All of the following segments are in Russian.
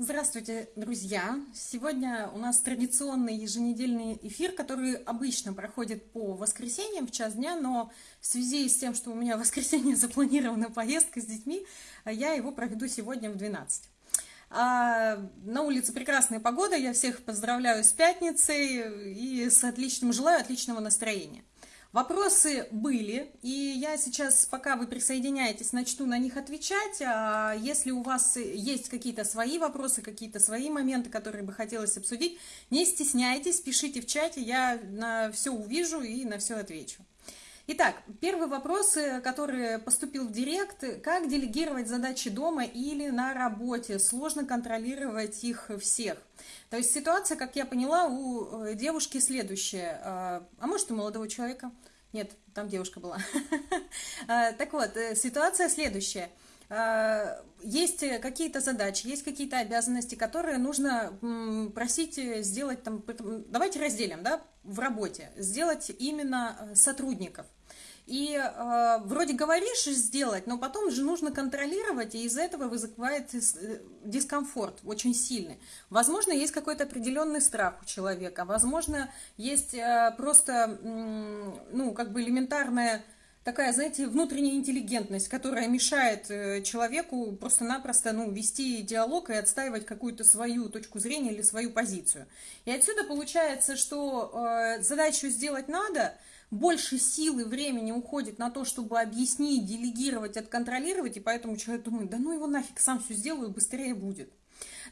Здравствуйте, друзья! Сегодня у нас традиционный еженедельный эфир, который обычно проходит по воскресеньям в час дня, но в связи с тем, что у меня в воскресенье запланирована поездка с детьми, я его проведу сегодня в 12. А на улице прекрасная погода, я всех поздравляю с пятницей и с отличным, желаю отличного настроения. Вопросы были, и я сейчас, пока вы присоединяетесь, начну на них отвечать. А если у вас есть какие-то свои вопросы, какие-то свои моменты, которые бы хотелось обсудить, не стесняйтесь, пишите в чате, я на все увижу и на все отвечу. Итак, первый вопрос, э, который поступил в директ. Как делегировать задачи дома или на работе? Сложно контролировать их всех. То есть ситуация, как я поняла, у э, девушки следующая. А, а может, у молодого человека? Нет, там девушка была. А, так вот, э, ситуация следующая. А, есть какие-то задачи, есть какие-то обязанности, которые нужно просить сделать, там, давайте разделим, да, в работе, сделать именно сотрудников. И э, вроде говоришь сделать, но потом же нужно контролировать, и из-за этого вызывает э, дискомфорт очень сильный. Возможно, есть какой-то определенный страх у человека, возможно, есть э, просто, э, ну, как бы элементарная такая, знаете, внутренняя интеллигентность, которая мешает э, человеку просто-напросто ну, вести диалог и отстаивать какую-то свою точку зрения или свою позицию. И отсюда получается, что э, задачу сделать надо – больше силы, времени уходит на то, чтобы объяснить, делегировать, отконтролировать, и поэтому человек думает, да ну его нафиг, сам все сделаю, быстрее будет.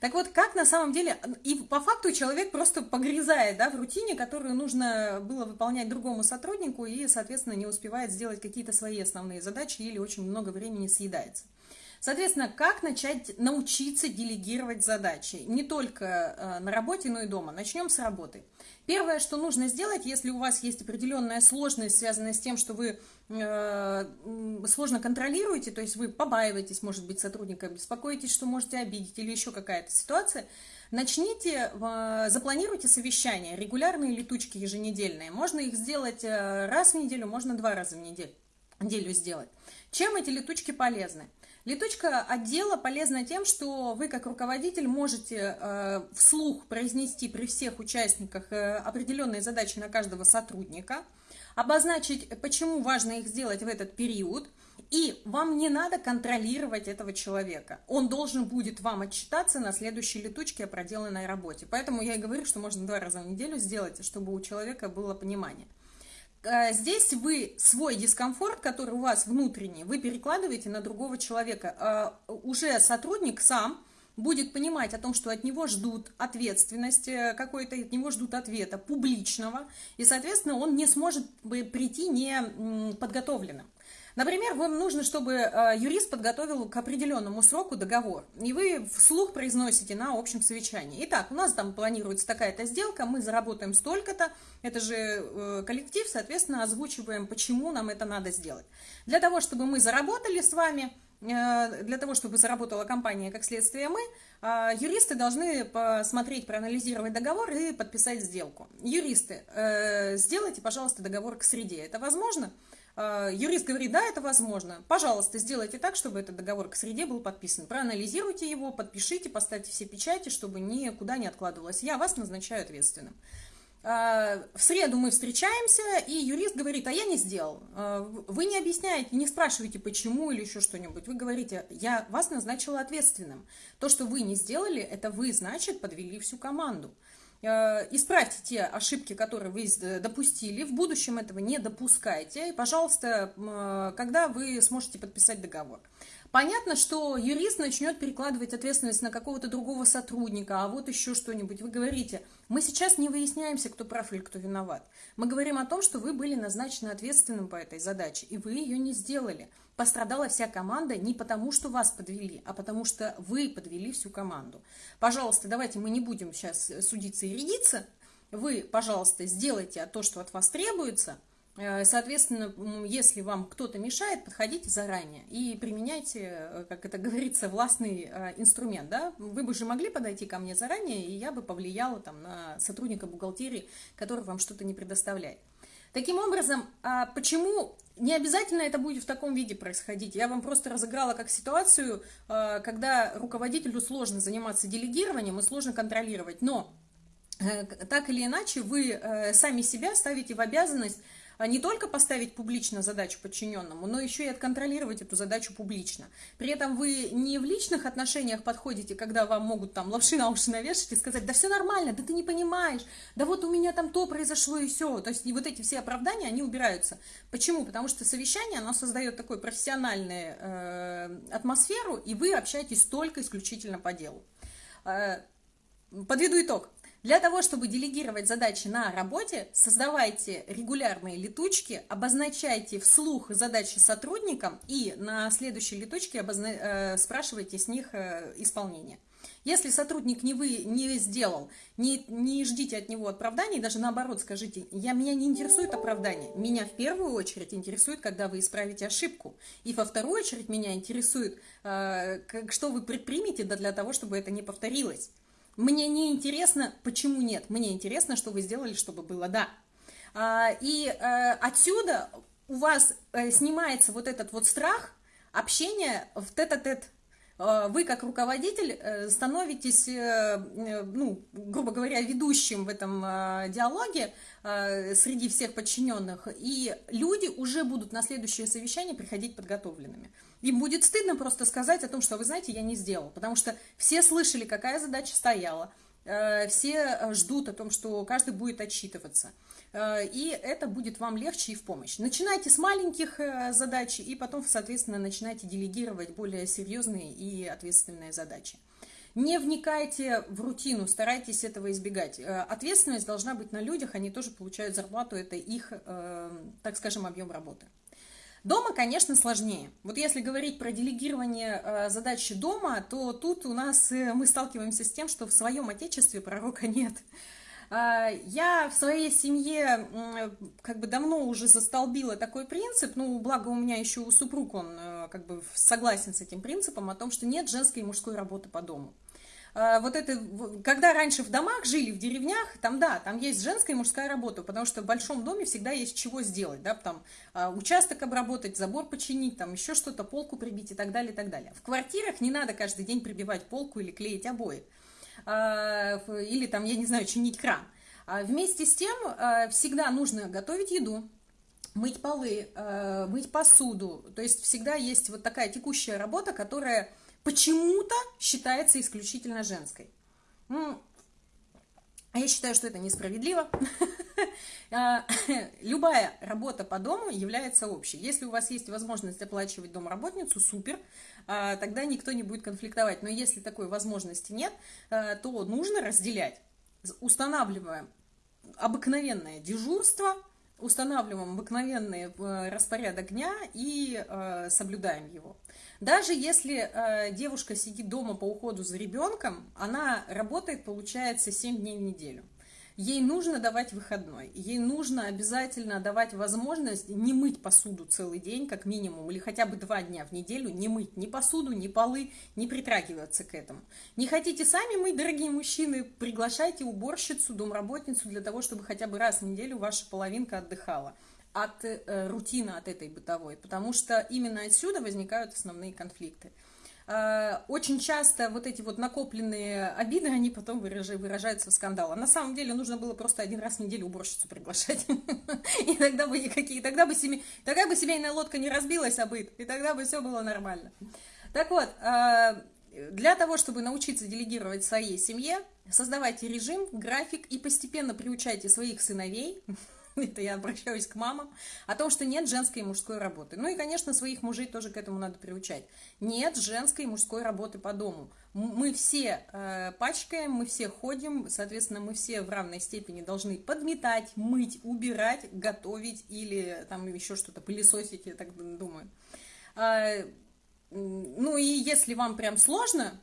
Так вот, как на самом деле, и по факту человек просто погрязает да, в рутине, которую нужно было выполнять другому сотруднику, и, соответственно, не успевает сделать какие-то свои основные задачи или очень много времени съедается. Соответственно, как начать научиться делегировать задачи? Не только э, на работе, но и дома. Начнем с работы. Первое, что нужно сделать, если у вас есть определенная сложность, связанная с тем, что вы э, сложно контролируете, то есть вы побаиваетесь, может быть, сотрудника, беспокоитесь, что можете обидеть или еще какая-то ситуация, начните, э, запланируйте совещания, регулярные летучки еженедельные. Можно их сделать раз в неделю, можно два раза в неделю сделать. Чем эти летучки полезны? Летучка отдела полезна тем, что вы как руководитель можете э, вслух произнести при всех участниках э, определенные задачи на каждого сотрудника, обозначить, почему важно их сделать в этот период, и вам не надо контролировать этого человека. Он должен будет вам отчитаться на следующей летучке о проделанной работе. Поэтому я и говорю, что можно два раза в неделю сделать, чтобы у человека было понимание. Э, здесь вы свой дискомфорт, который у вас внутренний, вы перекладываете на другого человека. Э, уже сотрудник сам будет понимать о том, что от него ждут ответственности какой-то, от него ждут ответа публичного, и, соответственно, он не сможет прийти не подготовленным. Например, вам нужно, чтобы э, юрист подготовил к определенному сроку договор, и вы вслух произносите на общем совещании. Итак, у нас там планируется такая-то сделка, мы заработаем столько-то, это же э, коллектив, соответственно, озвучиваем, почему нам это надо сделать. Для того, чтобы мы заработали с вами, э, для того, чтобы заработала компания, как следствие мы, юристы должны посмотреть, проанализировать договор и подписать сделку. Юристы, сделайте, пожалуйста, договор к среде. Это возможно? А, юрист говорит, да, это возможно. Пожалуйста, сделайте так, чтобы этот договор к среде был подписан. Проанализируйте его, подпишите, поставьте все печати, чтобы никуда не откладывалось. Я вас назначаю ответственным. А, в среду мы встречаемся, и юрист говорит, а я не сделал. А, вы не объясняете, не спрашиваете, почему или еще что-нибудь. Вы говорите, я вас назначила ответственным. То, что вы не сделали, это вы, значит, подвели всю команду. Э, исправьте те ошибки, которые вы допустили, в будущем этого не допускайте, и, пожалуйста, э, когда вы сможете подписать договор. Понятно, что юрист начнет перекладывать ответственность на какого-то другого сотрудника, а вот еще что-нибудь. Вы говорите, мы сейчас не выясняемся, кто прав или кто виноват. Мы говорим о том, что вы были назначены ответственным по этой задаче, и вы ее не сделали. Пострадала вся команда не потому, что вас подвели, а потому что вы подвели всю команду. Пожалуйста, давайте мы не будем сейчас судиться и рядиться. Вы, пожалуйста, сделайте то, что от вас требуется – Э, соответственно, если вам кто-то мешает, подходите заранее и применяйте, э, как это говорится, властный э, инструмент. Да? Вы бы же могли подойти ко мне заранее, и я бы повлияла там, на сотрудника бухгалтерии, который вам что-то не предоставляет. Таким образом, а почему не обязательно это будет в таком виде происходить. Я вам просто разыграла как ситуацию, а, когда руководителю сложно заниматься делегированием и сложно контролировать. Но э, так или иначе вы э, сами себя ставите в обязанность не только поставить публично задачу подчиненному, но еще и отконтролировать эту задачу публично. При этом вы не в личных отношениях подходите, когда вам могут там лапши на уши навешать и сказать, да все нормально, да ты не понимаешь, да вот у меня там то произошло и все. То есть и вот эти все оправдания, они убираются. Почему? Потому что совещание, оно создает такую профессиональную э, атмосферу, и вы общаетесь только исключительно по делу. Э, подведу итог. Для того, чтобы делегировать задачи на работе, создавайте регулярные летучки, обозначайте вслух задачи сотрудникам и на следующей летучке обозна... э, спрашивайте с них э, исполнение. Если сотрудник не вы не сделал, не, не ждите от него оправданий, даже наоборот скажите, я, меня не интересует оправдание, меня в первую очередь интересует, когда вы исправите ошибку, и во вторую очередь меня интересует, э, как, что вы предпримете для того, чтобы это не повторилось. Мне не интересно, почему нет. Мне интересно, что вы сделали, чтобы было да. А, и э, отсюда у вас э, снимается вот этот вот страх общения в тет-а-тет. -тет. Вы, как руководитель, э, становитесь, ну, грубо говоря, ведущим в этом диалоге среди всех подчиненных, и люди уже будут на следующее совещание приходить подготовленными. Им будет стыдно просто сказать о том, что, вы знаете, я не сделал, потому что все слышали, какая задача стояла, э, все э, ждут о том, что каждый будет отчитываться. Э, и это будет вам легче и в помощь. Начинайте с маленьких задач, и потом, соответственно, начинайте делегировать более серьезные и ответственные задачи. Не вникайте в рутину, старайтесь этого избегать. Ответственность должна быть на людях, они тоже получают зарплату, это их, так скажем, объем работы. Дома, конечно, сложнее. Вот если говорить про делегирование э, задачи дома, то тут у нас э, мы сталкиваемся с тем, что в своем отечестве пророка нет. Э, я в своей семье как бы давно уже застолбила такой принцип, ну, благо у меня еще супруг он э, как бы согласен с этим принципом о том, что нет женской и мужской работы по дому. А, вот это, когда раньше в домах жили, в деревнях, там, да, там есть женская и мужская работа, потому что в большом доме всегда есть чего сделать, да, там, а, участок обработать, забор починить, там, еще что-то, полку прибить и так далее, и так далее. В квартирах не надо каждый день прибивать полку или клеить обои, а, или там, я не знаю, чинить кран. Вместе с тем всегда нужно готовить еду, мыть полы, мыть посуду, то есть всегда есть вот такая текущая работа, которая почему-то считается исключительно женской. А я считаю, что это несправедливо. А, любая работа по дому является общей. Если у вас есть возможность оплачивать домработницу, супер, а, тогда никто не будет конфликтовать. Но если такой возможности нет, а, то нужно разделять. Устанавливаем обыкновенное дежурство, устанавливаем обыкновенный э, распорядок дня и э, соблюдаем его. Даже если э, девушка сидит дома по уходу за ребенком, она работает, получается, 7 дней в неделю. Ей нужно давать выходной, ей нужно обязательно давать возможность не мыть посуду целый день, как минимум, или хотя бы два дня в неделю не мыть ни посуду, ни полы, не притрагиваться к этому. Не хотите сами мыть, дорогие мужчины, приглашайте уборщицу, домработницу для того, чтобы хотя бы раз в неделю ваша половинка отдыхала от э, рутины, от этой бытовой, потому что именно отсюда возникают основные конфликты. Э, очень часто вот эти вот накопленные обиды, они потом выражаются в скандал. А на самом деле нужно было просто один раз в неделю уборщицу приглашать. И тогда бы никакие, тогда бы, семей, тогда бы семейная лодка не разбилась об и тогда бы все было нормально. Так вот, э, для того, чтобы научиться делегировать своей семье, создавайте режим, график и постепенно приучайте своих сыновей это я обращаюсь к мамам, о том, что нет женской и мужской работы. Ну и, конечно, своих мужей тоже к этому надо приучать. Нет женской и мужской работы по дому. Мы все э, пачкаем, мы все ходим, соответственно, мы все в равной степени должны подметать, мыть, убирать, готовить или там еще что-то пылесосить, я так думаю. Э, ну и если вам прям сложно,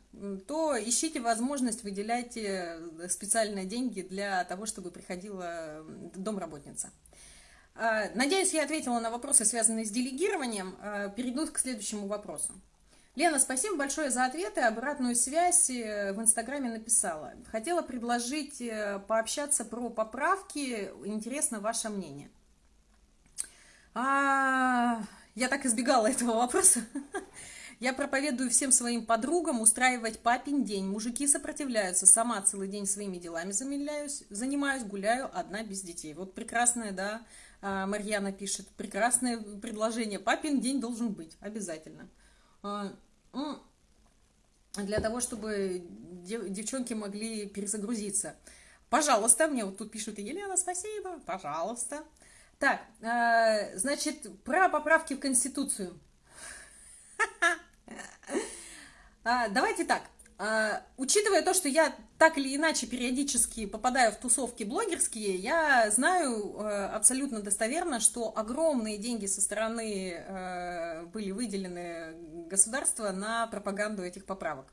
то ищите возможность, выделяйте специальные деньги для того, чтобы приходила домработница. А, надеюсь, я ответила на вопросы, связанные с делегированием. А, перейду к следующему вопросу. Лена, спасибо большое за ответы. Обратную связь э, в Инстаграме написала. Хотела предложить э, пообщаться про поправки. Интересно ваше мнение. А, я так избегала этого вопроса. Я проповедую всем своим подругам устраивать папин день. Мужики сопротивляются. Сама целый день своими делами замедляюсь, занимаюсь, гуляю одна без детей. Вот прекрасное, да, а, Марьяна пишет. Прекрасное предложение. Папин день должен быть. Обязательно. А, для того, чтобы девчонки могли перезагрузиться. Пожалуйста, мне вот тут пишут, Елена, спасибо, пожалуйста. Так, э, значит, про поправки в Конституцию. А, давайте так. А, учитывая то, что я так или иначе периодически попадаю в тусовки блогерские, я знаю э, абсолютно достоверно, что огромные деньги со стороны э, были выделены государства на пропаганду этих поправок.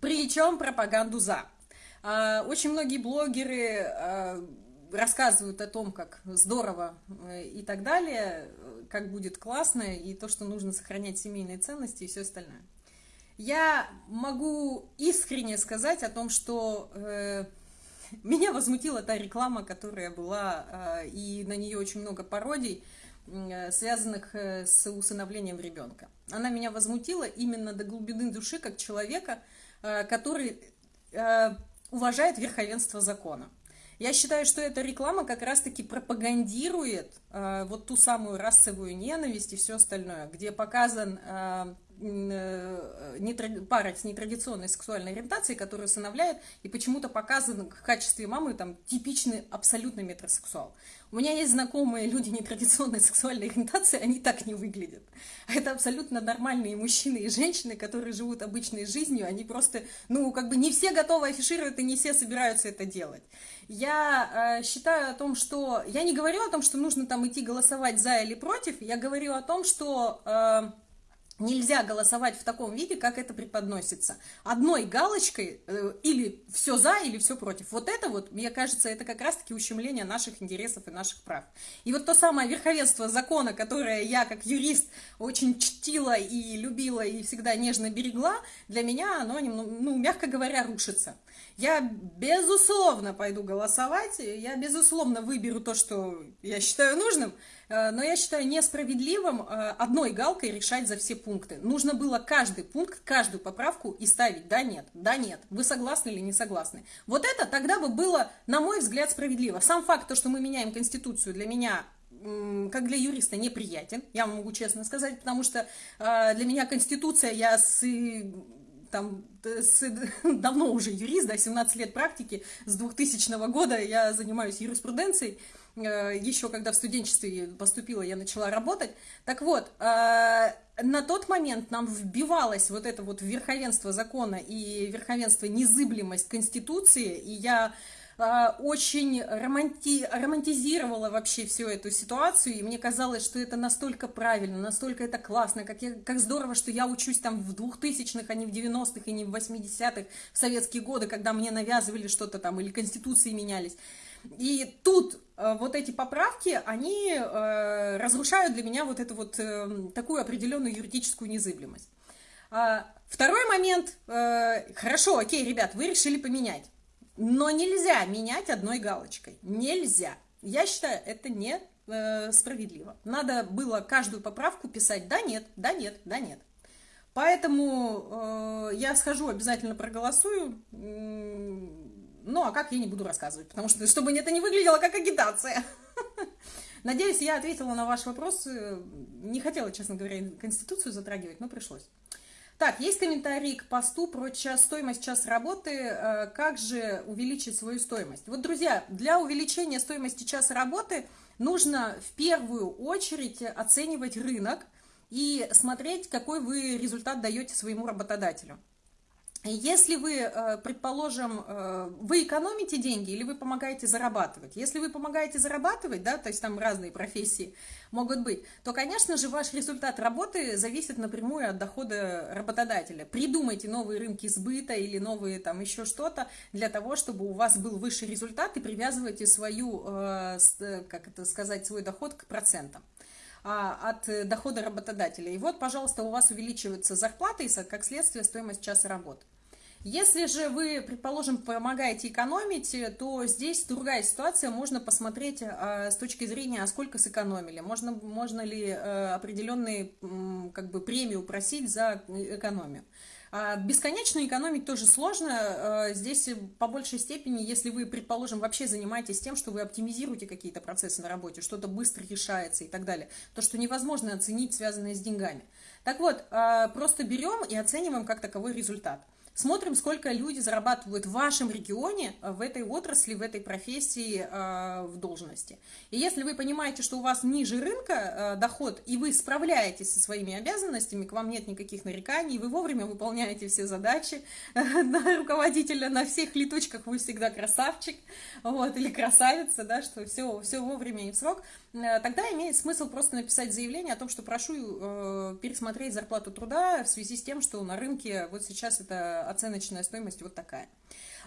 Причем пропаганду за. А, очень многие блогеры а, рассказывают о том, как здорово э, и так далее, как будет классно, и то, что нужно сохранять семейные ценности и все остальное. Я могу искренне сказать о том, что э, меня возмутила та реклама, которая была, э, и на нее очень много пародий, э, связанных э, с усыновлением ребенка. Она меня возмутила именно до глубины души, как человека, э, который... Э, уважает верховенство закона. Я считаю, что эта реклама как раз-таки пропагандирует э, вот ту самую расовую ненависть и все остальное, где показан э, пара с нетрадиционной сексуальной ориентацией, которая усыновляет, и почему-то показан в качестве мамы там типичный абсолютно метросексуал. У меня есть знакомые люди нетрадиционной сексуальной ориентации, они так не выглядят. Это абсолютно нормальные мужчины и женщины, которые живут обычной жизнью, они просто, ну, как бы не все готовы афишировать и не все собираются это делать. Я э, считаю о том, что... Я не говорю о том, что нужно там идти голосовать за или против, я говорю о том, что... Э, Нельзя голосовать в таком виде, как это преподносится. Одной галочкой э, или все за, или все против. Вот это вот, мне кажется, это как раз-таки ущемление наших интересов и наших прав. И вот то самое верховенство закона, которое я как юрист очень чтила и любила и всегда нежно берегла, для меня оно, ну, мягко говоря, рушится. Я, безусловно, пойду голосовать, я, безусловно, выберу то, что я считаю нужным, Э, но я считаю несправедливым э, одной галкой решать за все пункты. Нужно было каждый пункт, каждую поправку и ставить «да, нет», «да, нет», вы согласны или не согласны. Вот это тогда бы было, на мой взгляд, справедливо. Сам факт, то, что мы меняем Конституцию, для меня как для юриста неприятен, я могу честно сказать, потому что э, для меня Конституция, я с там с, давно уже юрист, да, 17 лет практики, с 2000 года я занимаюсь юриспруденцией, Э, еще когда в студенчестве поступила, я начала работать. Так вот, э, на тот момент нам вбивалось вот это вот верховенство закона и верховенство незыблемость Конституции, и я э, очень романти... романтизировала вообще всю эту ситуацию, и мне казалось, что это настолько правильно, настолько это классно, как, я, как здорово, что я учусь там в 2000-х, а не в 90-х и не в 80-х, в советские годы, когда мне навязывали что-то там, или конституции менялись. И тут э, вот эти поправки, они э, разрушают для меня вот эту вот э, такую определенную юридическую незыблемость. А, второй момент. Хорошо, окей, ребят, вы решили поменять. Но нельзя менять одной галочкой. Нельзя. Я считаю, это не справедливо. Надо было каждую поправку писать «да, нет, да, нет, да, нет». Поэтому э, я схожу, обязательно проголосую. Ну, а как я не буду рассказывать, потому что, чтобы это не выглядело как агитация. Надеюсь, я ответила на ваш вопрос. Не хотела, честно говоря, Конституцию затрагивать, но пришлось. Так, есть комментарий к посту про час, стоимость час работы. Э, как же увеличить свою стоимость? Вот, друзья, для увеличения стоимости часа работы нужно в первую очередь оценивать рынок и смотреть, какой вы результат даете своему работодателю. Если вы, э, предположим, э, вы экономите деньги или вы помогаете зарабатывать, если вы помогаете зарабатывать, да, то есть там разные профессии могут быть, то, конечно же, ваш результат работы зависит напрямую от дохода работодателя. Придумайте новые рынки сбыта или новые там еще что-то для того, чтобы у вас был высший результат и привязывайте свою, э, как это сказать, свой доход к процентам а, от дохода работодателя. И вот, пожалуйста, у вас увеличивается зарплата и, как следствие, стоимость часа работы. Если же вы, предположим, помогаете экономить, то здесь другая ситуация. Можно посмотреть а, с точки зрения, а сколько сэкономили. Можно, можно ли а, определенные как бы, премию просить за экономию. А бесконечно экономить тоже сложно. Здесь по большей степени, если вы, предположим, вообще занимаетесь тем, что вы оптимизируете какие-то процессы на работе, что-то быстро решается и так далее, то, что невозможно оценить, связанное с деньгами. Так вот, просто берем и оцениваем как таковой результат. Смотрим, сколько люди зарабатывают в вашем регионе, э, в этой отрасли, в этой профессии, э, в должности. И если вы понимаете, что у вас ниже рынка э, доход, и вы справляетесь со своими обязанностями, к вам нет никаких нареканий, вы вовремя выполняете все задачи на руководителя, на всех летучках вы всегда красавчик, вот, или красавица, да, что все, все вовремя и в срок, тогда имеет смысл просто написать заявление о том, что прошу пересмотреть зарплату труда в связи с тем, что на рынке вот сейчас это оценочная стоимость вот такая.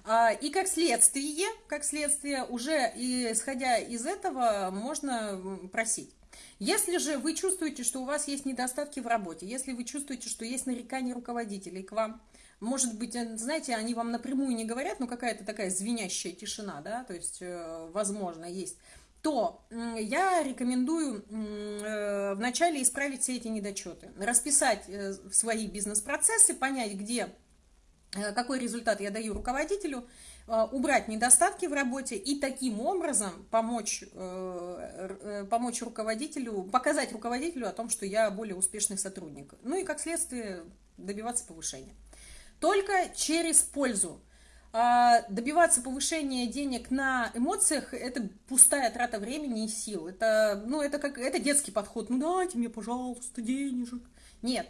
А, и как следствие, как следствие, уже исходя из этого, можно просить. Если же вы чувствуете, что у вас есть недостатки в работе, если вы чувствуете, что есть нарекания руководителей к вам, может быть, э, знаете, они вам напрямую не говорят, но какая-то такая звенящая тишина, да, то есть, э, возможно, есть, то я рекомендую э, вначале исправить все эти недочеты, расписать свои бизнес-процессы, понять, где Э, какой результат я даю руководителю, э, убрать недостатки в работе и таким образом помочь, э, помочь руководителю, показать руководителю о том, что я более успешный сотрудник. Ну и как следствие добиваться повышения. Только через пользу. А добиваться повышения денег на эмоциях – это пустая трата времени и сил. Это, ну, это, как, это детский подход. Ну дайте мне, пожалуйста, денежек. Нет,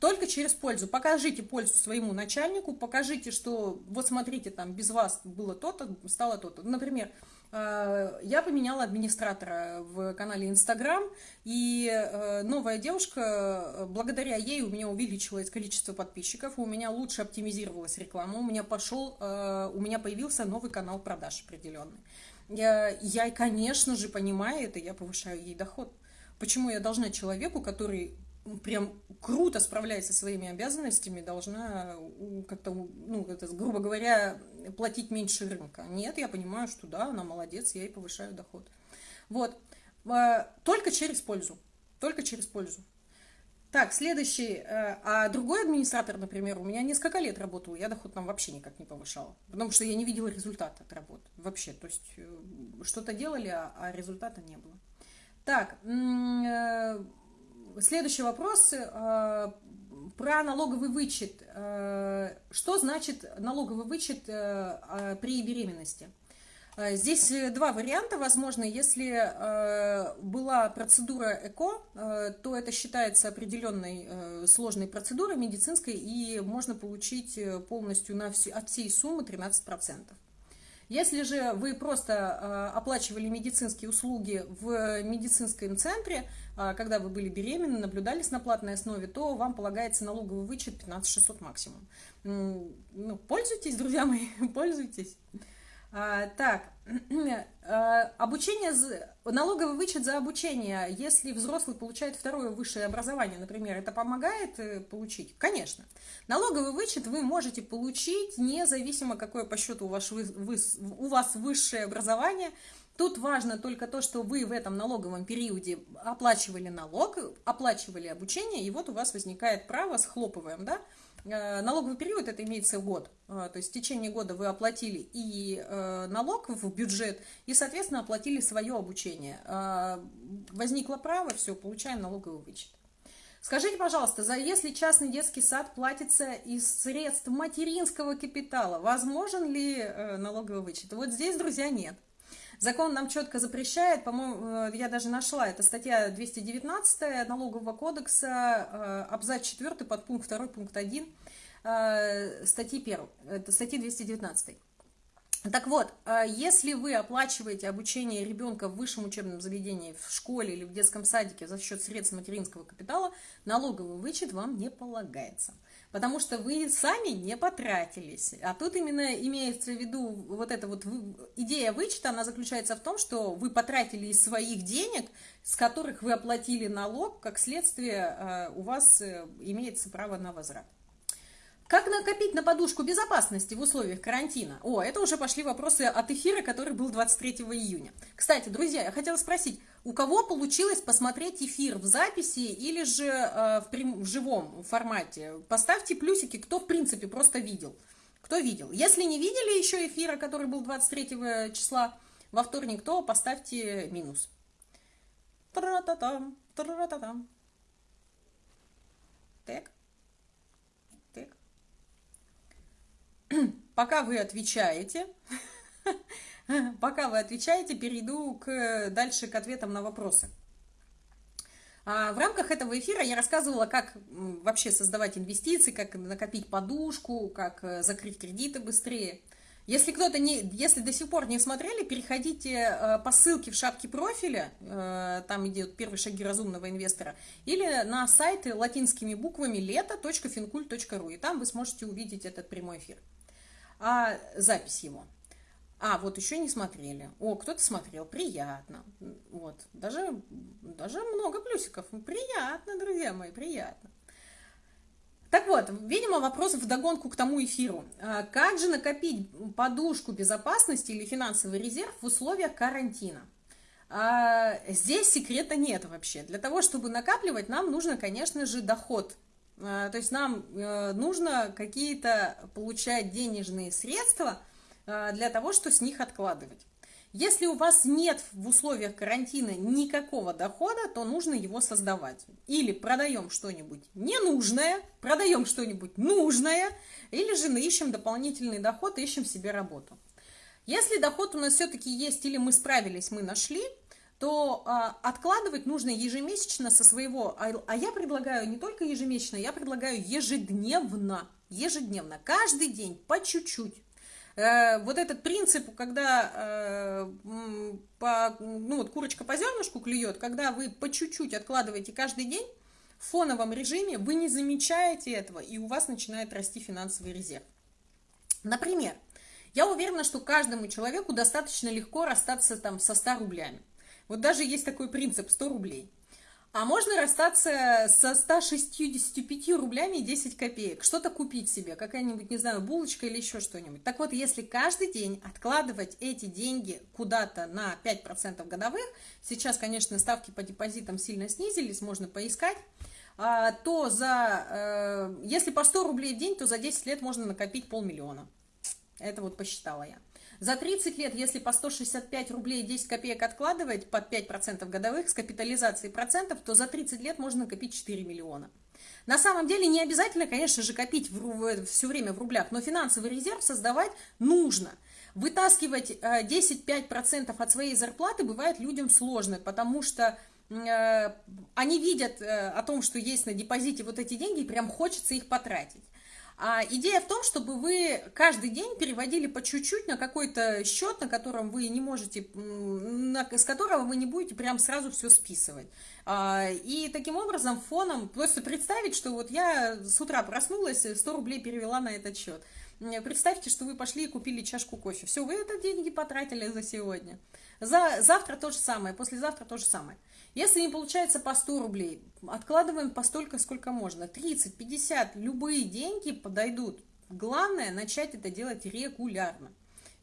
только через пользу. Покажите пользу своему начальнику, покажите, что вот смотрите, там без вас было то-то, стало то-то. Например, я поменяла администратора в канале Инстаграм, и э, новая девушка, э, благодаря ей у меня увеличилось количество подписчиков, у меня лучше оптимизировалась реклама, у меня пошел, у меня появился новый канал продаж определенный. Я, я, конечно же, понимаю это, я повышаю ей доход. Почему я должна человеку, который прям круто справляется со своими обязанностями, должна как-то, ну, это, грубо говоря, платить меньше рынка. Нет, я понимаю, что да, она молодец, я ей повышаю доход. Вот. А, только через пользу. Только через пользу. Так, следующий. Э, а другой администратор, например, у меня несколько лет работал, я доход там вообще никак не повышала. Потому что я не видела результата от работы. Вообще, то есть э, что-то делали, а, а результата не было. Так, э, Следующий вопрос э, про налоговый вычет. Э, что значит налоговый вычет э, при беременности? Здесь два варианта возможны. Если была процедура ЭКО, то это считается определенной сложной процедурой медицинской, и можно получить полностью на всю, от всей суммы 13%. Если же вы просто оплачивали медицинские услуги в медицинском центре, а, когда вы были беременны, наблюдались на платной основе, то вам полагается налоговый вычет 15 600 максимум. Ну, пользуйтесь, друзья мои, пользуйтесь. А, так, а, обучение, налоговый вычет за обучение, если взрослый получает второе высшее образование, например, это помогает э, получить? Конечно. Налоговый вычет вы можете получить независимо, какое по счету у вас, у вас высшее образование, Тут важно только то, что вы в этом налоговом периоде оплачивали налог, оплачивали обучение, и вот у вас возникает право, схлопываем, да, Налоговый период, это имеется год, э, то есть в течение года вы оплатили и э, налог в бюджет, и, соответственно, оплатили свое обучение. Возникло право, все, получаем налоговый вычет. Скажите, пожалуйста, за если частный детский сад платится из средств материнского капитала, возможен ли налоговый вычет? Вот здесь, друзья, нет. Закон нам четко запрещает, по-моему, э, я даже нашла, это статья 219 налогового кодекса, э, абзац 4, подпункт 2, пункт 1, э, статьи 1, это статьи 219. Так вот, если вы оплачиваете обучение ребенка в высшем учебном заведении, в школе или в детском садике за счет средств материнского капитала, налоговый вычет вам не полагается потому что вы сами не потратились. А тут именно имеется в виду вот эта вот идея вычета, она заключается в том, что вы потратили из своих денег, с которых вы оплатили налог, как следствие э, у вас э, имеется право на возврат. Как накопить на подушку безопасности в условиях карантина? О, это уже пошли вопросы от эфира, который был 23 июня. Кстати, друзья, я хотела спросить, у кого получилось посмотреть эфир в записи или же э, в, прям, в живом формате? Поставьте плюсики, кто в принципе просто видел. Кто видел? Если не видели еще эфира, который был 23 числа во вторник, то поставьте минус. Тра-та-там, тра-та-там. Так. пока вы отвечаете, пока вы отвечаете, перейду к, дальше к ответам на вопросы. А в рамках этого эфира я рассказывала, как вообще создавать инвестиции, как накопить подушку, как э, закрыть кредиты быстрее. Если кто-то не, если до сих пор не смотрели, переходите э, по ссылке в шапке профиля, э, там идет первые шаги разумного инвестора, или на сайты латинскими буквами лето.финкуль.ру, и там вы сможете увидеть этот прямой эфир а запись его. А, вот еще не смотрели. О, кто-то смотрел. Приятно. Вот. Даже, даже много плюсиков. Приятно, друзья мои, приятно. Так вот, видимо, вопрос в догонку к тому эфиру. А как же накопить подушку безопасности или финансовый резерв в условиях карантина? А здесь секрета нет вообще. Для того, чтобы накапливать, нам нужно, конечно же, доход то есть нам э, нужно какие-то получать денежные средства а, для того, чтобы с них откладывать. Если у вас нет в условиях карантина никакого дохода, то нужно его создавать. Или продаем что-нибудь ненужное, продаем что-нибудь нужное, или же ищем дополнительный доход, ищем себе работу. Если доход у нас все-таки есть, или мы справились, мы нашли – то а, откладывать нужно ежемесячно со своего, а, а я предлагаю не только ежемесячно, я предлагаю ежедневно, ежедневно, каждый день по чуть-чуть. Э, вот этот принцип, когда э, по, ну вот курочка по зернышку клюет, когда вы по чуть-чуть откладываете каждый день, в фоновом режиме вы не замечаете этого, и у вас начинает расти финансовый резерв. Например, я уверена, что каждому человеку достаточно легко расстаться там со 100 рублями. Вот даже есть такой принцип 100 рублей. А можно расстаться со 165 рублями и 10 копеек, что-то купить себе, какая-нибудь, не знаю, булочка или еще что-нибудь. Так вот, если каждый день откладывать эти деньги куда-то на 5% годовых, сейчас, конечно, ставки по депозитам сильно снизились, можно поискать, а, то за, э, если по 100 рублей в день, то за 10 лет можно накопить полмиллиона. Это вот посчитала я. За 30 лет, если по 165 рублей 10 копеек откладывать под 5% годовых с капитализацией процентов, то за 30 лет можно накопить 4 миллиона. На самом деле не обязательно, конечно же, копить в, все время в рублях, но финансовый резерв создавать нужно. Вытаскивать 10-5% э, от своей зарплаты бывает людям сложно, потому что э, они видят э, о том, что есть на депозите вот эти деньги, и прям хочется их потратить. А идея в том, чтобы вы каждый день переводили по чуть-чуть на какой-то счет, на котором вы не можете, на, с которого вы не будете прям сразу все списывать. А, и таким образом фоном просто представить, что вот я с утра проснулась, 100 рублей перевела на этот счет. Представьте, что вы пошли и купили чашку кофе. Все, вы это деньги потратили за сегодня. За, завтра то же самое, послезавтра то же самое. Если не получается по 100 рублей, откладываем по столько, сколько можно. 30, 50, любые деньги подойдут. Главное начать это делать регулярно.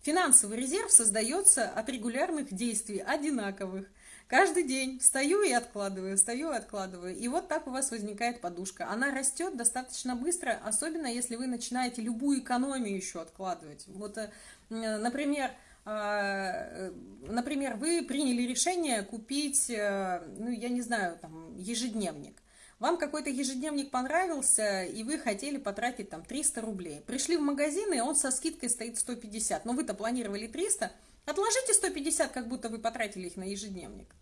Финансовый резерв создается от регулярных действий, одинаковых. Каждый день встаю и откладываю, встаю и откладываю. И вот так у вас возникает подушка. Она растет достаточно быстро, особенно если вы начинаете любую экономию еще откладывать. Вот, э, например, а, например, вы приняли решение купить, э, ну, я не знаю, там, ежедневник. Вам какой-то ежедневник понравился, и вы хотели потратить там 300 рублей. Пришли в магазин, и он со скидкой стоит 150. Но вы-то планировали 300. Отложите 150, как будто вы потратили их на ежедневник.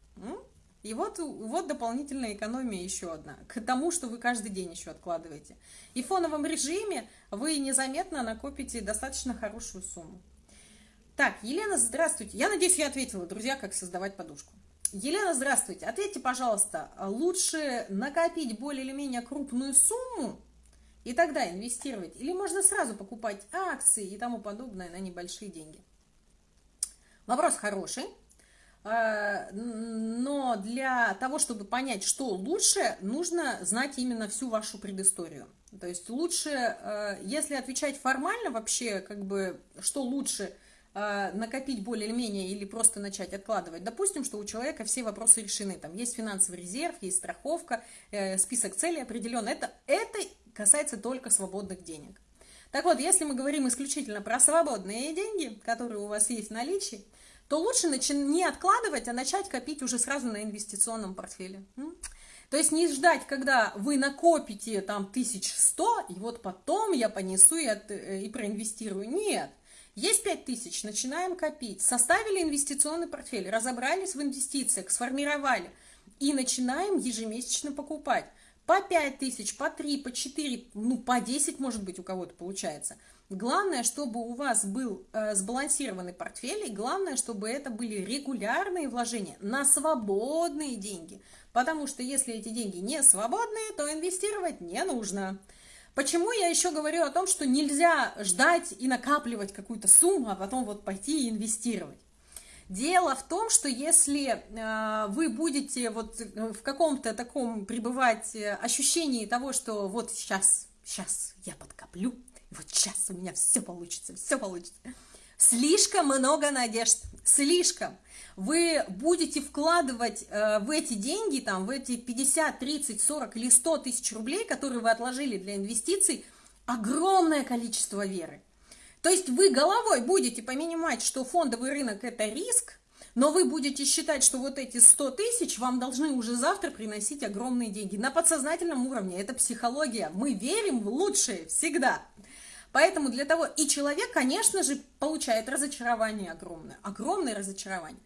И вот, вот дополнительная экономия еще одна, к тому, что вы каждый день еще откладываете. И в фоновом режиме вы незаметно накопите достаточно хорошую сумму. Так, Елена, здравствуйте. Я надеюсь, я ответила, друзья, как создавать подушку. Елена, здравствуйте. Ответьте, пожалуйста, лучше накопить более или менее крупную сумму и тогда инвестировать? Или можно сразу покупать акции и тому подобное на небольшие деньги? Вопрос хороший. А, но для того, чтобы понять, что лучше, нужно знать именно всю вашу предысторию. То есть лучше, э, если отвечать формально вообще, как бы, что лучше э, накопить более или менее или просто начать откладывать. Допустим, что у человека все вопросы решены. Там есть финансовый резерв, есть страховка, э, список целей определен. Это, это касается только свободных денег. Так вот, если мы говорим исключительно про свободные деньги, которые у вас есть в наличии, то лучше не откладывать, а начать копить уже сразу на инвестиционном портфеле. То есть не ждать, когда вы накопите там 1100, и вот потом я понесу и, от, э, и проинвестирую. Нет. Есть 5000, начинаем копить. Составили инвестиционный портфель, разобрались в инвестициях, сформировали. И начинаем ежемесячно покупать. По 5 тысяч, по 3, по 4, ну по 10 может быть у кого-то получается – Главное, чтобы у вас был э, сбалансированный портфель, и главное, чтобы это были регулярные вложения на свободные деньги. Потому что если эти деньги не свободные, то инвестировать не нужно. Почему я еще говорю о том, что нельзя ждать и накапливать какую-то сумму, а потом вот пойти и инвестировать? Дело в том, что если э, вы будете вот в каком-то таком пребывать э, ощущении того, что вот сейчас, сейчас я подкоплю, вот сейчас у меня все получится, все получится. Слишком много надежд, слишком. Вы будете вкладывать э, в эти деньги, там, в эти 50, 30, 40 или 100 тысяч рублей, которые вы отложили для инвестиций, огромное количество веры. То есть вы головой будете понимать, что фондовый рынок – это риск, но вы будете считать, что вот эти 100 тысяч вам должны уже завтра приносить огромные деньги. На подсознательном уровне это психология. Мы верим в лучшее всегда. Поэтому для того, и человек, конечно же, получает разочарование огромное, огромное разочарование.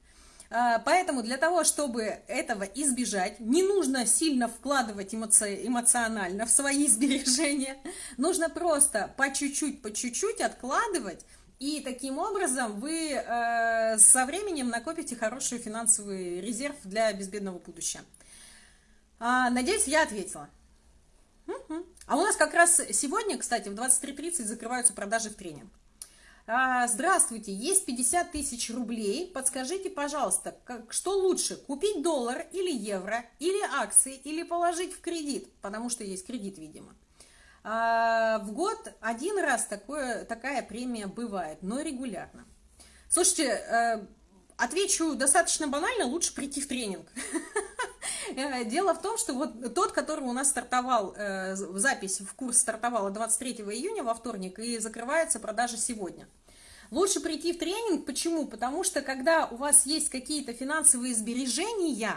А, поэтому для того, чтобы этого избежать, не нужно сильно вкладывать эмоци... эмоционально в свои сбережения, нужно просто по чуть-чуть, по чуть-чуть откладывать, и таким образом вы э, со временем накопите хороший финансовый резерв для безбедного будущего. А, надеюсь, я ответила. А у нас как раз сегодня, кстати, в 23.30 закрываются продажи в тренинг. А, здравствуйте, есть 50 тысяч рублей. Подскажите, пожалуйста, как, что лучше, купить доллар или евро, или акции, или положить в кредит, потому что есть кредит, видимо. А, в год один раз такое, такая премия бывает, но регулярно. Слушайте, э, отвечу достаточно банально, лучше прийти в тренинг. Э, дело в том, что вот тот, который у нас стартовал, э, запись в курс стартовала 23 июня во вторник и закрывается продажа сегодня. Лучше прийти в тренинг. Почему? Потому что когда у вас есть какие-то финансовые сбережения,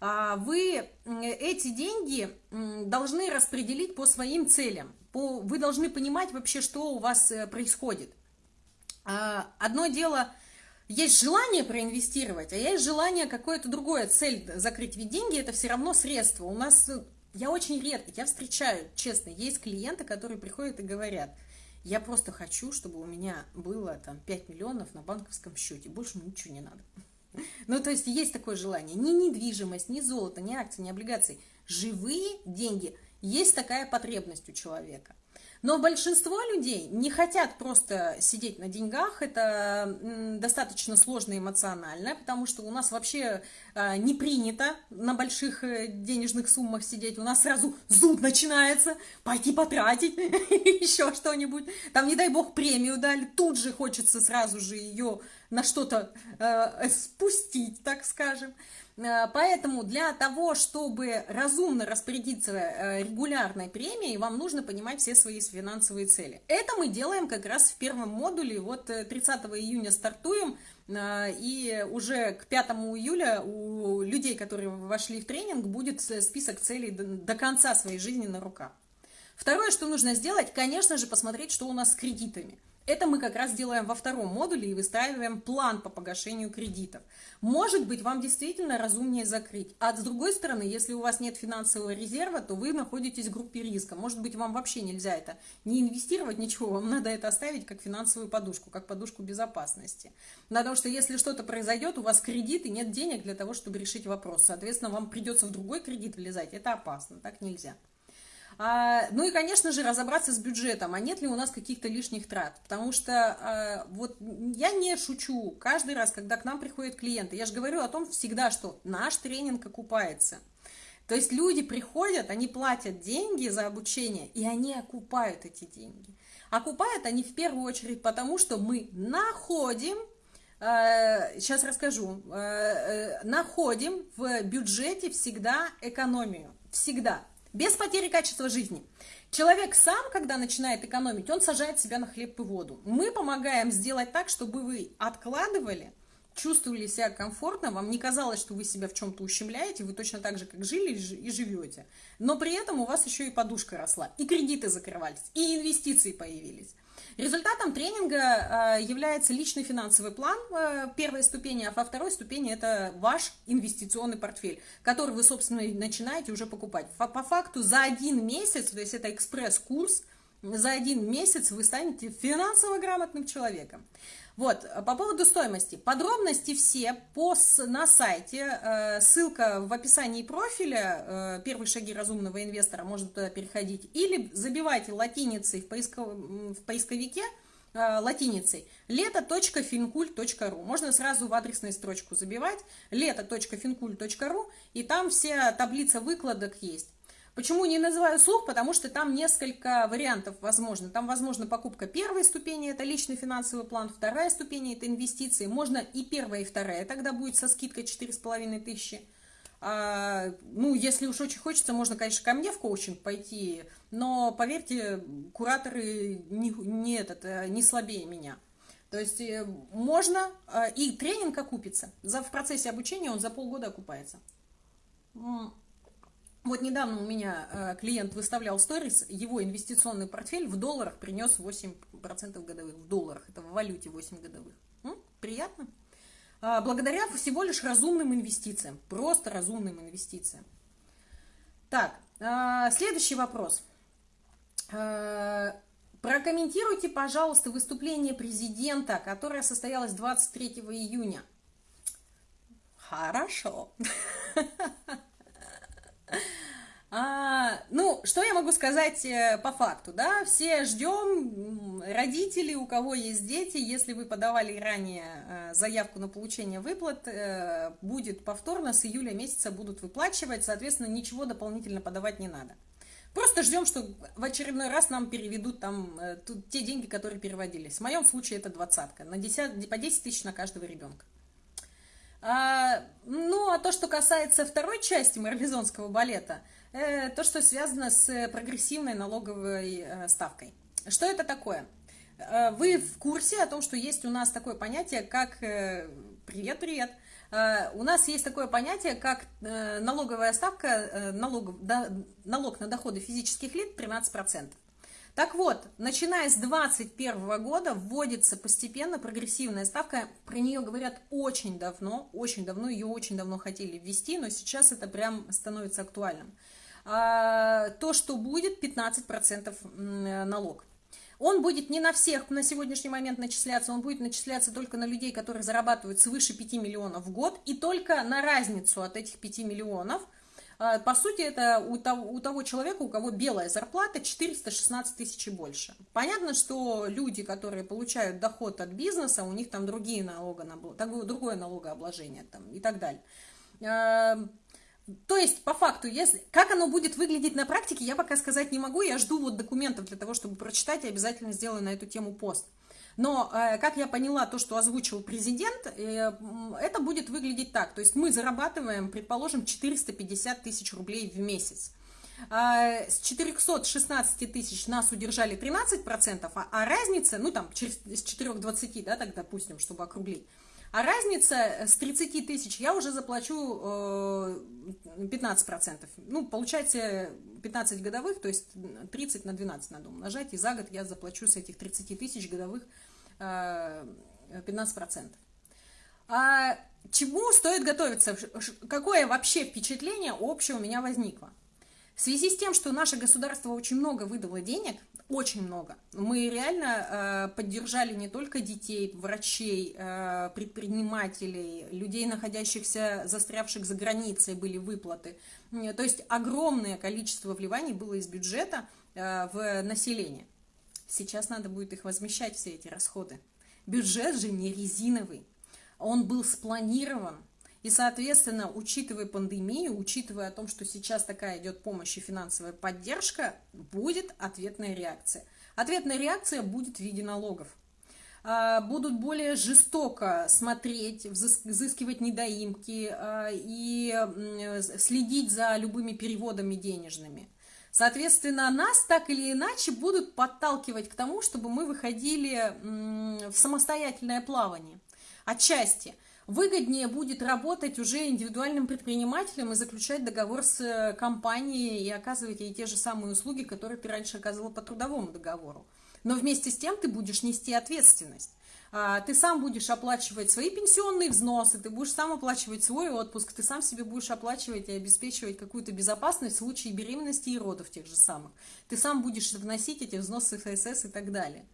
а, вы эти деньги должны распределить по своим целям. Вы должны понимать вообще, что у вас э, происходит. А, одно дело есть желание проинвестировать, а есть желание какое-то другое, цель закрыть. Ведь деньги это все равно средство. У нас, э, я очень редко, я встречаю, честно, есть клиенты, которые приходят и говорят, я просто хочу, чтобы у меня было там 5 миллионов на банковском счете, больше ничего не надо. Ну, то есть есть такое желание. Ни недвижимость, ни золото, ни акции, ни облигации. Живые деньги. Есть такая потребность у человека. Но большинство людей не хотят просто сидеть на деньгах, это достаточно сложно эмоционально, потому что у нас вообще а, не принято на больших э, денежных суммах сидеть, у нас сразу зуд начинается, пойти потратить, еще что-нибудь, там, не дай бог, премию дали, тут же хочется сразу же ее на что-то э, спустить, так скажем. Э, поэтому для того, чтобы разумно распорядиться э, регулярной премией, вам нужно понимать все свои финансовые цели. Это мы делаем как раз в первом модуле. Вот 30 э, июня стартуем, и уже к 5 июля у людей, которые вошли в тренинг, будет список целей до конца своей жизни на руках. Второе, что нужно сделать, конечно же, посмотреть, что у нас с кредитами. Это мы как раз делаем во втором модуле и выстраиваем план по погашению кредитов. Может быть, вам действительно разумнее закрыть. А с другой стороны, если у вас нет финансового резерва, то вы находитесь в группе риска. Может быть, вам вообще нельзя это не инвестировать, ничего, вам надо это оставить как финансовую подушку, как подушку безопасности. Потому что если что-то произойдет, у вас кредит и нет денег для того, чтобы решить вопрос. Соответственно, вам придется в другой кредит влезать. Это опасно, так нельзя. А, ну и, конечно же, разобраться с бюджетом, а нет ли у нас каких-то лишних трат. Потому что а, вот я не шучу каждый раз, когда к нам приходят клиенты. Я же говорю о том всегда, что наш тренинг окупается. То есть люди приходят, они платят деньги за обучение, и они окупают эти деньги. Окупают они в первую очередь потому, что мы находим, э, сейчас расскажу, э, э, находим в бюджете всегда экономию. Всегда. Без потери качества жизни. Человек сам, когда начинает экономить, он сажает себя на хлеб и воду. Мы помогаем сделать так, чтобы вы откладывали, чувствовали себя комфортно, вам не казалось, что вы себя в чем-то ущемляете, вы точно так же, как жили и живете. Но при этом у вас еще и подушка росла, и кредиты закрывались, и инвестиции появились. Результатом тренинга э, является личный финансовой план э, первой ступени, а во второй ступени это ваш инвестиционный портфель, который вы, собственно, начинаете уже покупать. По факту за один месяц, то есть это экспресс-курс, за один месяц вы станете финансово грамотным человеком. Вот, по поводу стоимости. Подробности все по, на сайте, э, ссылка в описании профиля, э, первые шаги разумного инвестора, можно туда переходить, или забивайте латиницей в, поисков, в поисковике, э, латиницей лето.финкуль.ру. Можно сразу в адресную строчку забивать лето.финкуль.ру, и там вся таблица выкладок есть. Почему не называю слух? Потому что там несколько вариантов возможно. Там возможно покупка первой ступени, это личный финансовый план, вторая ступень, это инвестиции. Можно и первая, и вторая, тогда будет со скидкой 4,5 тысячи. А, ну, если уж очень хочется, можно, конечно, ко мне в коучинг пойти, но, поверьте, кураторы не, не, этот, э, не слабее меня. То есть э, можно, э, и тренинг окупится. За, в процессе обучения он за полгода окупается. Вот недавно у меня э, клиент выставлял сторис, его инвестиционный портфель в долларах принес 8% годовых. В долларах, это в валюте 8 годовых. М? Приятно? А, благодаря всего лишь разумным инвестициям. Просто разумным инвестициям. Так, а, следующий вопрос. А, прокомментируйте, пожалуйста, выступление президента, которое состоялось 23 июня. Хорошо. А, ну, что я могу сказать э, по факту, да, все ждем, родители, у кого есть дети, если вы подавали ранее э, заявку на получение выплат, э, будет повторно, с июля месяца будут выплачивать, соответственно, ничего дополнительно подавать не надо. Просто ждем, что в очередной раз нам переведут там те деньги, которые переводились. В моем случае это двадцатка, на 10, по 10 тысяч на каждого ребенка. А, ну, а то, что касается второй части марлезонского балета, э, то, что связано с прогрессивной налоговой э, ставкой. Что это такое? Э, вы в курсе о том, что есть у нас такое понятие, как... Привет-привет! У нас есть такое понятие, как налоговая ставка, налог, налог на доходы физических лиц 13%. Так вот, начиная с 2021 года вводится постепенно прогрессивная ставка. Про нее говорят очень давно, очень давно, ее очень давно хотели ввести, но сейчас это прям становится актуальным. А, то, что будет 15% налог. Он будет не на всех на сегодняшний момент начисляться, он будет начисляться только на людей, которые зарабатывают свыше 5 миллионов в год, и только на разницу от этих 5 миллионов – по сути, это у того, у того человека, у кого белая зарплата 416 тысяч и больше. Понятно, что люди, которые получают доход от бизнеса, у них там другие налога, другое налогообложение там, и так далее. А, то есть, по факту, если, как оно будет выглядеть на практике, я пока сказать не могу. Я жду вот документов для того, чтобы прочитать, и обязательно сделаю на эту тему пост. Но, э, как я поняла, то, что озвучил президент, э, это будет выглядеть так. То есть мы зарабатываем, предположим, 450 тысяч рублей в месяц. А, с 416 тысяч нас удержали 13%, а, а разница, ну там, с 420, да, так допустим, чтобы округлить, а разница с 30 тысяч я уже заплачу 15%. Э, ну, получается 15 годовых, то есть 30 на 12 надо умножать, и за год я заплачу с этих 30 тысяч годовых 15%. А чему стоит готовиться? Какое вообще впечатление общее у меня возникло? В связи с тем, что наше государство очень много выдало денег, очень много, мы реально э, поддержали не только детей, врачей, э, предпринимателей, людей, находящихся, застрявших за границей, были выплаты. То есть огромное количество вливаний было из бюджета э, в население. Сейчас надо будет их возмещать, все эти расходы. Бюджет же не резиновый. Он был спланирован. И, соответственно, учитывая пандемию, учитывая о том, что сейчас такая идет помощь и финансовая поддержка, будет ответная реакция. Ответная реакция будет в виде налогов. А, будут более жестоко смотреть, взыскивать недоимки а, и следить за любыми переводами денежными. Соответственно, нас так или иначе будут подталкивать к тому, чтобы мы выходили в самостоятельное плавание. Отчасти. Выгоднее будет работать уже индивидуальным предпринимателем и заключать договор с э, компанией и оказывать ей те же самые услуги, которые ты раньше оказывал по трудовому договору. Но вместе с тем ты будешь нести ответственность. А, ты сам будешь оплачивать свои пенсионные взносы, ты будешь сам оплачивать свой отпуск, ты сам себе будешь оплачивать и обеспечивать какую-то безопасность в случае беременности и родов тех же самых. Ты сам будешь вносить эти взносы в ФСС и так далее.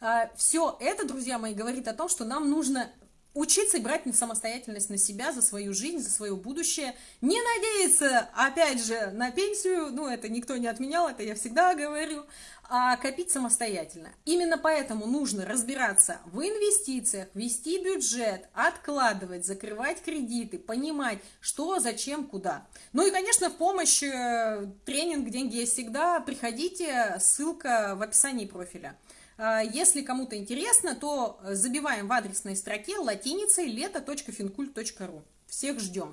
А, Все это, друзья мои, говорит о том, что нам нужно учиться брать самостоятельность на себя, за свою жизнь, за свое будущее, не надеяться, опять же, на пенсию, ну, это никто не отменял, это я всегда говорю, а копить самостоятельно. Именно поэтому нужно разбираться в инвестициях, вести бюджет, откладывать, закрывать кредиты, понимать, что, зачем, куда. Ну и, конечно, в помощь э, тренинг «Деньги есть всегда» приходите, ссылка в описании профиля. А, если кому-то интересно, то забиваем в адресной строке латиницей лето.финкульт.ру. Всех ждем.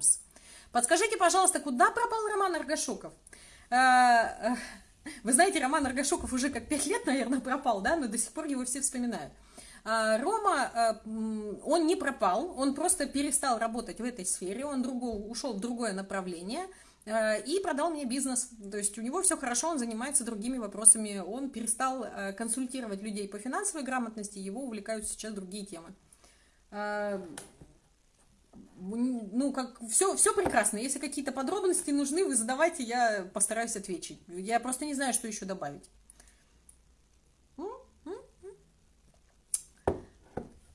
Подскажите, пожалуйста, куда пропал Роман Аргашуков? А, вы знаете, Роман Аргашуков уже как пять лет, наверное, пропал, да, но до сих пор его все вспоминают. А, Рома, он не пропал, он просто перестал работать в этой сфере, он другого, ушел в другое направление – Э, и продал мне бизнес. То есть у него все хорошо, он занимается другими вопросами. Он перестал э, консультировать людей по финансовой грамотности, его увлекают сейчас другие темы. Э, ну, как все, все прекрасно. Если какие-то подробности нужны, вы задавайте, я постараюсь ответить. Я просто не знаю, что еще добавить.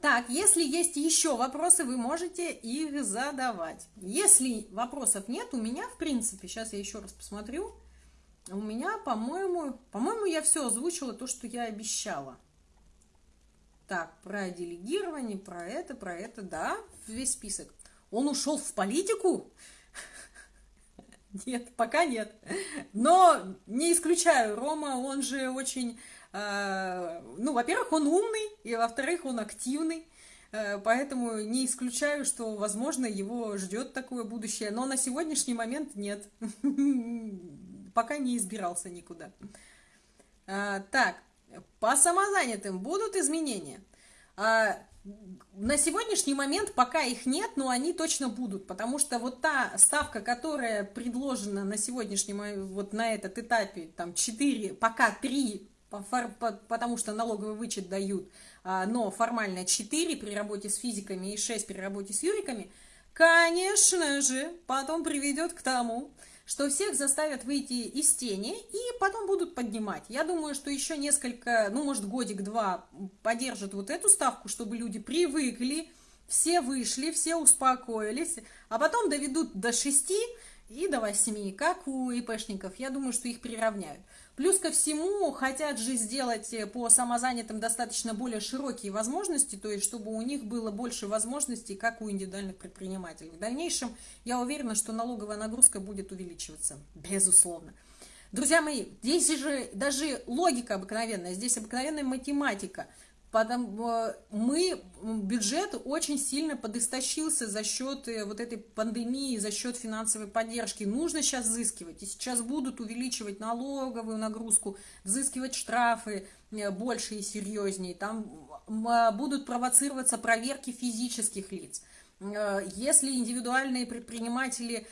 Так, если есть еще вопросы, вы можете их задавать. Если вопросов нет, у меня, в принципе, сейчас я еще раз посмотрю, у меня, по-моему, по-моему, я все озвучила, то, что я обещала. Так, про делегирование, про это, про это, да, весь список. Он ушел в политику? Нет, пока нет. Но не исключаю, Рома, он же очень ну, во-первых, он умный, и во-вторых, он активный, э, поэтому не исключаю, что, возможно, его ждет такое будущее, но на сегодняшний момент нет, пока не избирался никуда. Э, так, по самозанятым будут изменения? На сегодняшний момент пока их нет, но они точно будут, потому что вот та ставка, которая предложена на сегодняшнем, вот на этот этапе, там 4, пока 3 потому что налоговый вычет дают, а, но формально 4 при работе с физиками и 6 при работе с юриками, конечно же, потом приведет к тому, что всех заставят выйти из тени и потом будут поднимать. Я думаю, что еще несколько, ну, может, годик-два поддержат вот эту ставку, чтобы люди привыкли, все вышли, все успокоились, а потом доведут до 6 и до 8, как у ИПшников. Я думаю, что их приравняют. Плюс ко всему, хотят же сделать э, по самозанятым достаточно более широкие возможности, то есть чтобы у них было больше возможностей, как у индивидуальных предпринимателей. В дальнейшем я уверена, что налоговая нагрузка будет увеличиваться, безусловно. Друзья мои, здесь же даже логика обыкновенная, здесь обыкновенная математика – Потому, э, мы, бюджет очень сильно подистощился за счет э, вот этой пандемии, за счет финансовой поддержки. Нужно сейчас взыскивать. И сейчас будут увеличивать налоговую нагрузку, взыскивать штрафы э, больше и серьезнее. Там будут провоцироваться проверки физических лиц. Если индивидуальные предприниматели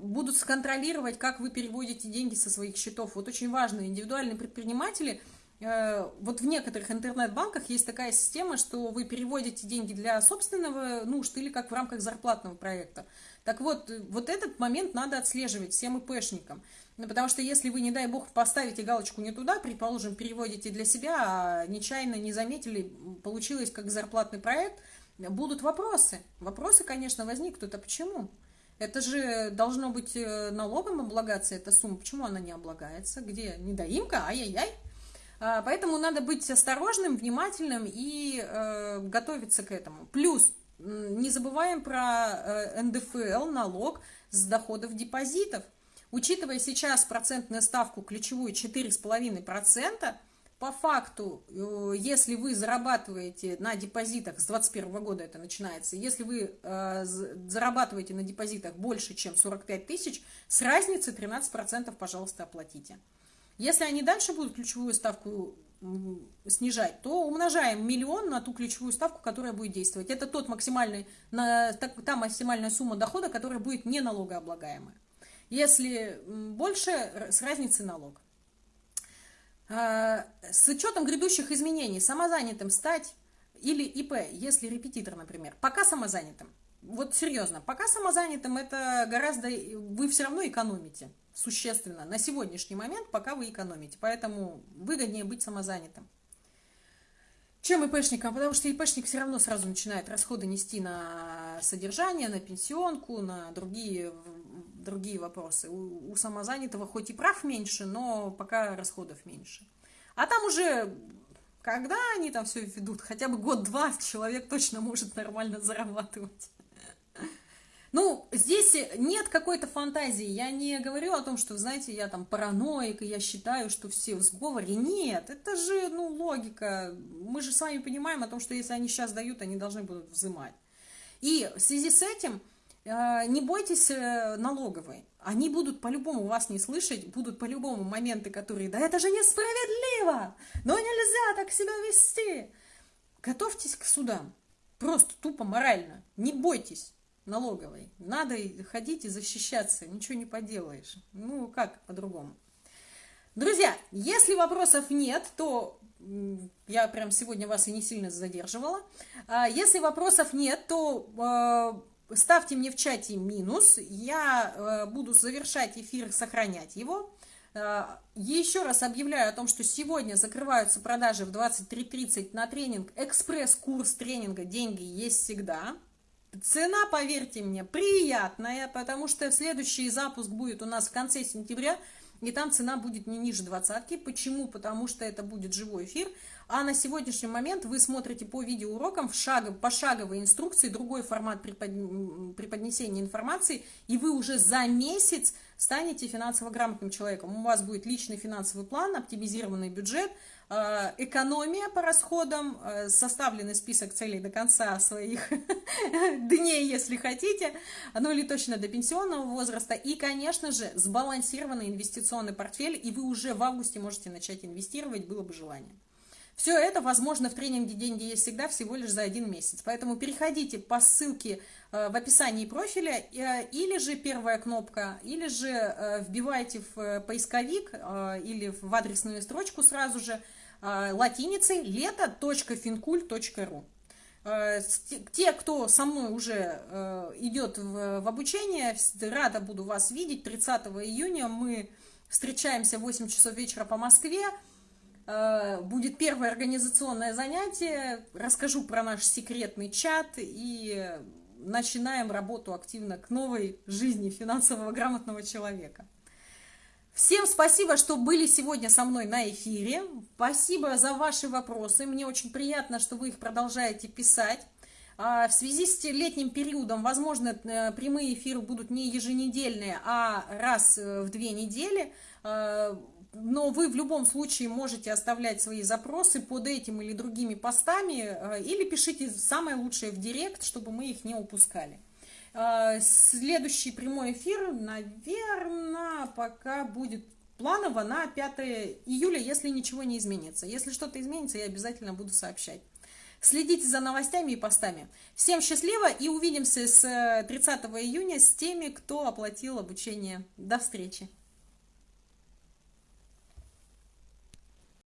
будут сконтролировать, как вы переводите деньги со своих счетов, вот очень важно, индивидуальные предприниматели – вот в некоторых интернет-банках есть такая система, что вы переводите деньги для собственного нужд или как в рамках зарплатного проекта. Так вот, вот этот момент надо отслеживать всем ИПшникам. Ну, потому что если вы, не дай бог, поставите галочку не туда, предположим, переводите для себя, а нечаянно не заметили, получилось как зарплатный проект, будут вопросы. Вопросы, конечно, возникнут. А почему? Это же должно быть э, налогом облагаться, эта сумма. Почему она не облагается? Где недоимка? Ай-яй-яй. А, поэтому надо быть осторожным, внимательным и э, готовиться к этому. Плюс не забываем про НДФЛ, налог с доходов депозитов. Учитывая сейчас процентную ставку ключевую 4,5%, по факту, э, если вы зарабатываете на депозитах, с 2021 года это начинается, если вы э, зарабатываете на депозитах больше, чем 45 тысяч, с разницы 13%, пожалуйста, оплатите. Если они дальше будут ключевую ставку снижать, то умножаем миллион на ту ключевую ставку, которая будет действовать. Это тот максимальный, та максимальная сумма дохода, которая будет не налогооблагаемая. Если больше, с разницей налог. А, с учетом грядущих изменений самозанятым стать или ИП, если репетитор, например, пока самозанятым. Вот серьезно, пока самозанятым это гораздо, вы все равно экономите существенно на сегодняшний момент, пока вы экономите. Поэтому выгоднее быть самозанятым. Чем ИПшникам? Потому что ИПшник все равно сразу начинает расходы нести на содержание, на пенсионку, на другие, другие вопросы. У, у самозанятого хоть и прав меньше, но пока расходов меньше. А там уже, когда они там все ведут, хотя бы год-два человек точно может нормально зарабатывать. Ну, здесь нет какой-то фантазии. Я не говорю о том, что, знаете, я там параноик, и я считаю, что все в сговоре. Нет, это же, ну, логика. Мы же с вами понимаем о том, что если они сейчас дают, они должны будут взимать. И в связи с этим э, не бойтесь э, налоговой. Они будут по-любому вас не слышать, будут по-любому моменты, которые, да это же несправедливо, но нельзя так себя вести. Готовьтесь к судам. Просто тупо морально. Не бойтесь налоговой. Надо ходить и защищаться, ничего не поделаешь. Ну, как по-другому. Друзья, если вопросов нет, то я прям сегодня вас и не сильно задерживала. А если вопросов нет, то а, ставьте мне в чате минус. Я а, буду завершать эфир, сохранять его. Еще раз объявляю о том, что сегодня закрываются продажи в 23.30 на тренинг. Экспресс-курс тренинга «Деньги есть всегда». Цена, поверьте мне, приятная, потому что следующий запуск будет у нас в конце сентября, и там цена будет не ниже двадцатки. Почему? Потому что это будет живой эфир, а на сегодняшний момент вы смотрите по видеоурокам в шаг, пошаговой инструкции, другой формат преподнесения информации, и вы уже за месяц станете финансово грамотным человеком. У вас будет личный финансовый план, оптимизированный бюджет – экономия по расходам, э, составленный список целей до конца своих дней, если хотите, ну или точно до пенсионного возраста, и, конечно же, сбалансированный инвестиционный портфель, и вы уже в августе можете начать инвестировать, было бы желание. Все это возможно в тренинге «Деньги есть всегда» всего лишь за один месяц. Поэтому переходите по ссылке э, в описании профиля, или же первая кнопка, или же вбивайте в поисковик или в адресную строчку сразу же – Э, латиницей лето.финкуль.ру. Э, те, кто со мной уже э, идет в обучение, рада буду вас видеть. 30 июня мы встречаемся в 8 часов вечера по Москве. Будет первое организационное занятие. Расскажу про наш секретный чат и начинаем работу активно к новой жизни финансового грамотного человека. Всем спасибо, что были сегодня со мной на эфире. Спасибо за ваши вопросы. Мне очень приятно, что вы их продолжаете писать. А, в связи с летним периодом, возможно, э, прямые эфиры будут не еженедельные, а раз э, в две недели. А, но вы в любом случае можете оставлять свои запросы под этим или другими постами, э, или пишите самое лучшее в директ, чтобы мы их не упускали. А, следующий прямой эфир, наверное, пока будет планово на 5 июля, если ничего не изменится. Если что-то изменится, я обязательно буду сообщать. Следите за новостями и постами. Всем счастливо и увидимся с 30 июня с теми, кто оплатил обучение. До встречи!